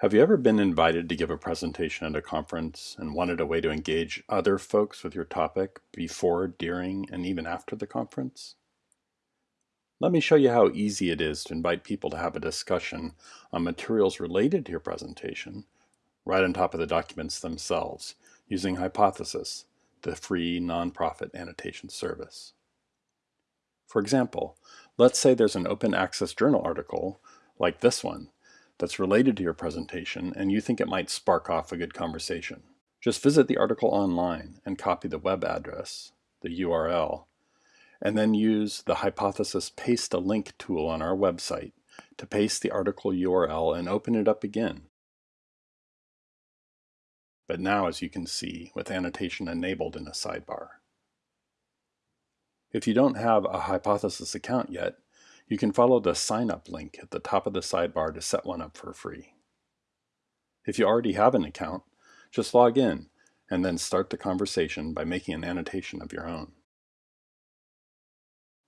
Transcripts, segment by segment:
Have you ever been invited to give a presentation at a conference and wanted a way to engage other folks with your topic before, during, and even after the conference? Let me show you how easy it is to invite people to have a discussion on materials related to your presentation right on top of the documents themselves using Hypothesis, the free nonprofit annotation service. For example, let's say there's an open access journal article like this one that's related to your presentation and you think it might spark off a good conversation. Just visit the article online and copy the web address, the URL, and then use the Hypothesis Paste a Link tool on our website to paste the article URL and open it up again. But now, as you can see, with annotation enabled in a sidebar. If you don't have a Hypothesis account yet, you can follow the sign up link at the top of the sidebar to set one up for free. If you already have an account, just log in and then start the conversation by making an annotation of your own.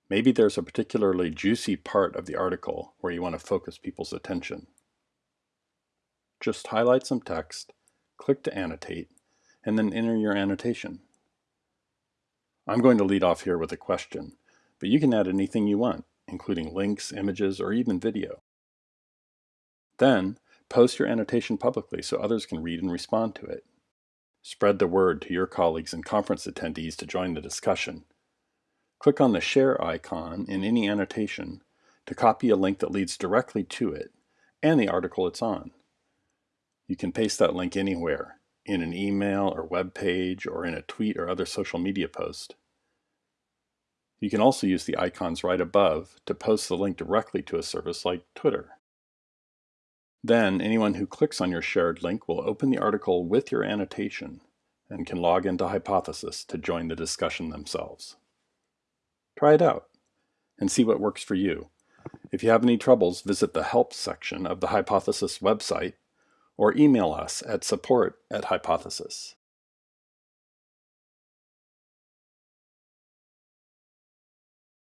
Maybe there's a particularly juicy part of the article where you want to focus people's attention. Just highlight some text, click to annotate, and then enter your annotation. I'm going to lead off here with a question, but you can add anything you want including links, images, or even video. Then, post your annotation publicly so others can read and respond to it. Spread the word to your colleagues and conference attendees to join the discussion. Click on the share icon in any annotation to copy a link that leads directly to it and the article it's on. You can paste that link anywhere, in an email or web page or in a tweet or other social media post. You can also use the icons right above to post the link directly to a service like Twitter. Then anyone who clicks on your shared link will open the article with your annotation and can log into Hypothesis to join the discussion themselves. Try it out and see what works for you. If you have any troubles, visit the Help section of the Hypothesis website or email us at support at Hypothesis.